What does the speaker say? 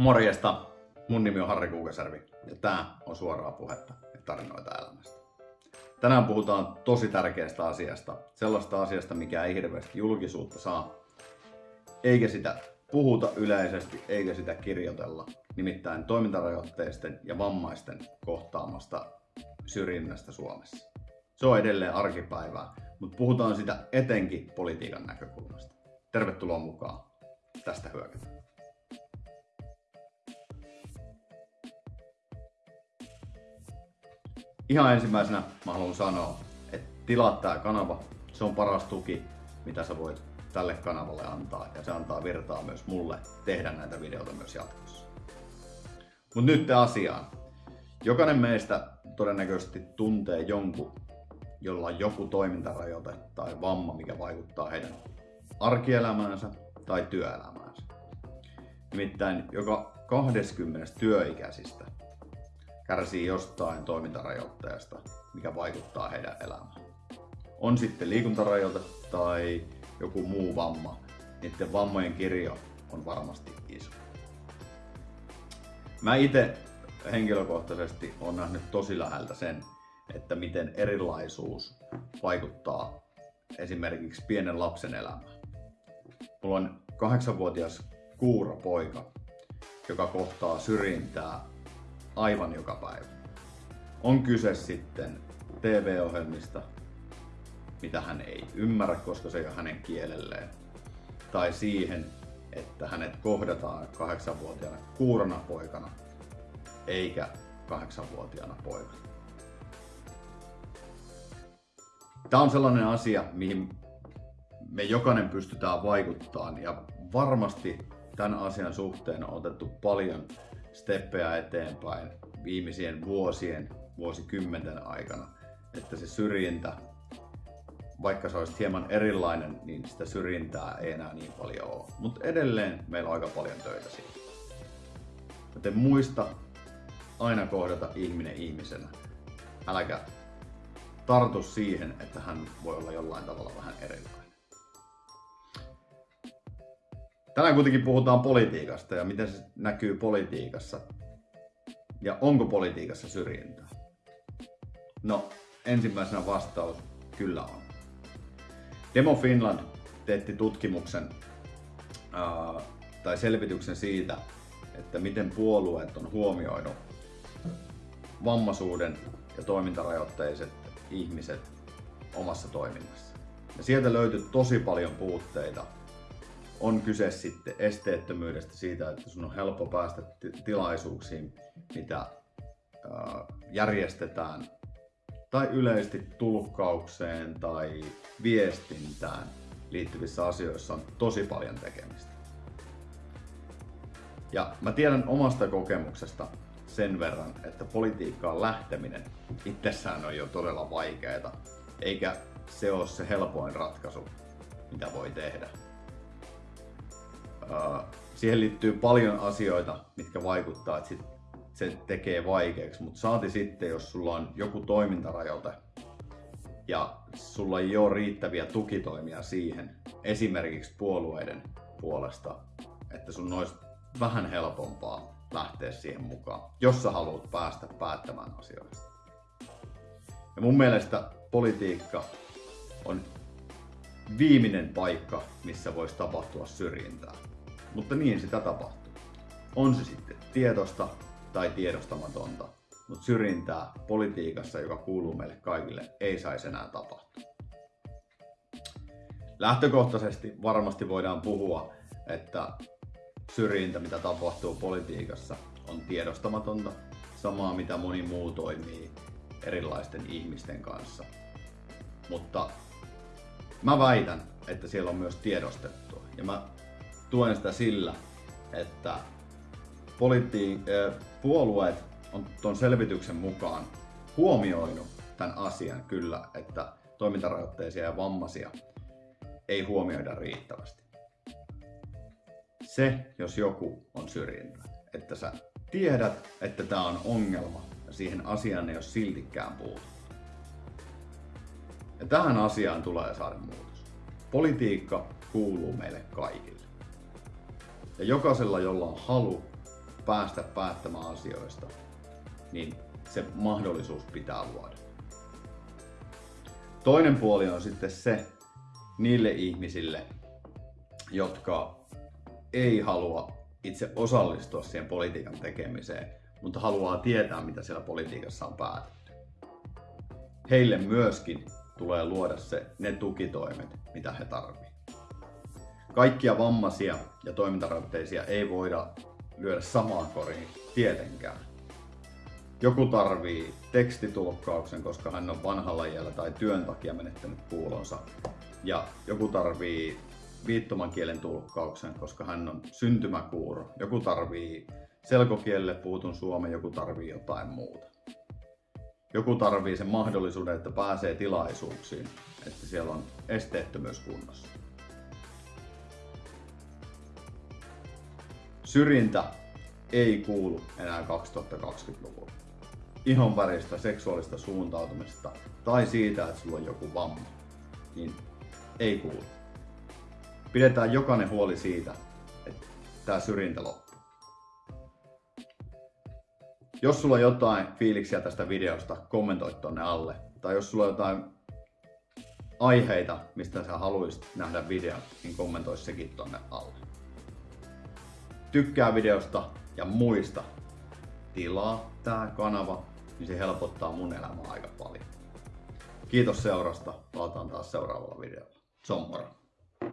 Morjesta, mun nimi on Harri Kuukasärvi ja tää on suoraa puhetta ja tarinoita elämästä. Tänään puhutaan tosi tärkeästä asiasta, sellaista asiasta, mikä ei hirveästi julkisuutta saa, eikä sitä puhuta yleisesti, eikä sitä kirjoitella, nimittäin toimintarajoitteisten ja vammaisten kohtaamasta syrjinnästä Suomessa. Se on edelleen arkipäivää, mutta puhutaan sitä etenkin politiikan näkökulmasta. Tervetuloa mukaan. Tästä hyökätään. Ihan ensimmäisenä mä haluan sanoa, että tilaa tää kanava. Se on paras tuki, mitä sä voit tälle kanavalle antaa ja se antaa virtaa myös mulle tehdä näitä videoita myös jatkossa. Mut nyt asiaan. Jokainen meistä todennäköisesti tuntee jonkun, jolla on joku toimintarajoite tai vamma, mikä vaikuttaa heidän arkielämäänsä tai työelämäänsä. Nimittäin joka 20 työikäisistä kärsii jostain toimintarajoitteesta, mikä vaikuttaa heidän elämään. On sitten liikuntarajoite tai joku muu vamma, niiden vammojen kirjo on varmasti iso. Mä itse henkilökohtaisesti on nähnyt tosi läheltä sen, että miten erilaisuus vaikuttaa esimerkiksi pienen lapsen elämään. Mulla on kahdeksanvuotias kuuro poika, joka kohtaa syrjintää aivan joka päivä. On kyse sitten TV-ohjelmista, mitä hän ei ymmärrä, koska se ei ole hänen kielelleen. Tai siihen, että hänet kohdataan kahdeksanvuotiaana kuurona poikana, eikä kahdeksanvuotiaana poikana. Tämä on sellainen asia, mihin me jokainen pystytään vaikuttamaan ja varmasti tämän asian suhteen on otettu paljon steppejä eteenpäin viimeisien vuosien, vuosikymmenten aikana, että se syrjintä, vaikka se olisi hieman erilainen, niin sitä syrjintää ei enää niin paljon ole. Mutta edelleen meillä on aika paljon töitä siinä. Joten muista aina kohdata ihminen ihmisenä. Äläkä tartu siihen, että hän voi olla jollain tavalla vähän erilainen. Tänään kuitenkin puhutaan politiikasta ja miten se näkyy politiikassa. Ja onko politiikassa syrjintää? No, ensimmäisenä vastaus, kyllä on. Demo Finland teetti tutkimuksen ää, tai selvityksen siitä, että miten puolueet on huomioinut vammaisuuden ja toimintarajoitteiset ihmiset omassa toiminnassa. Ja sieltä löytyi tosi paljon puutteita on kyse sitten esteettömyydestä siitä, että sun on helppo päästä tilaisuuksiin, mitä järjestetään, tai yleisesti tulkkaukseen tai viestintään liittyvissä asioissa on tosi paljon tekemistä. Ja mä tiedän omasta kokemuksesta sen verran, että politiikkaan lähteminen itsessään on jo todella vaikeaa, eikä se ole se helpoin ratkaisu, mitä voi tehdä siihen liittyy paljon asioita, mitkä vaikuttaa, että sit se tekee vaikeaksi, mutta saati sitten, jos sulla on joku toimintarajoite ja sulla ei ole riittäviä tukitoimia siihen, esimerkiksi puolueiden puolesta, että sun olisi vähän helpompaa lähteä siihen mukaan, jos sä haluat päästä päättämään asioista. Ja mun mielestä politiikka on viimeinen paikka, missä voisi tapahtua syrjintää. Mutta niin sitä tapahtuu. On se sitten tietosta tai tiedostamatonta, mutta syrjintää politiikassa, joka kuuluu meille kaikille, ei saisi enää tapahtua. Lähtökohtaisesti varmasti voidaan puhua, että syrjintä, mitä tapahtuu politiikassa, on tiedostamatonta, samaa mitä moni muu toimii erilaisten ihmisten kanssa. Mutta mä väitän, että siellä on myös tiedostettua. Ja mä tuen sitä sillä, että politi- puolueet on tuon selvityksen mukaan huomioinut tämän asian kyllä, että toimintarajoitteisia ja vammaisia ei huomioida riittävästi. Se, jos joku on syrjintä, että sä tiedät, että tämä on ongelma ja siihen asiaan ei ole siltikään puututtu. Ja tähän asiaan tulee saada muutos. Politiikka kuuluu meille kaikille. Ja jokaisella, jolla on halu päästä päättämään asioista, niin se mahdollisuus pitää luoda. Toinen puoli on sitten se niille ihmisille, jotka ei halua itse osallistua siihen politiikan tekemiseen, mutta haluaa tietää, mitä siellä politiikassa on päätetty. Heille myöskin tulee luoda se, ne tukitoimet, mitä he tarvitsevat. Kaikkia vammaisia ja toimintarajoitteisia ei voida lyödä samaan koriin tietenkään. Joku tarvii tekstitulkkauksen, koska hän on vanhalla iällä tai työn takia menettänyt kuulonsa. Ja joku tarvii viittoman kielen tulkkauksen, koska hän on syntymäkuuro. Joku tarvii selkokielelle puutun suomen, joku tarvii jotain muuta. Joku tarvii sen mahdollisuuden, että pääsee tilaisuuksiin, että siellä on esteettömyys kunnossa. Syrjintä ei kuulu enää 2020-luvulla. Ihon väristä, seksuaalista suuntautumista tai siitä, että sulla on joku vamma, niin ei kuulu. Pidetään jokainen huoli siitä, että tämä syrjintä loppuu. Jos sulla on jotain fiiliksiä tästä videosta, kommentoi tonne alle. Tai jos sulla on jotain aiheita, mistä sä haluaisit nähdä videon, niin kommentoi sekin tonne alle. Tykkää videosta ja muista, tilaa tää kanava, niin se helpottaa mun elämää aika paljon. Kiitos seurasta, palataan taas seuraavalla videolla. Se on moro.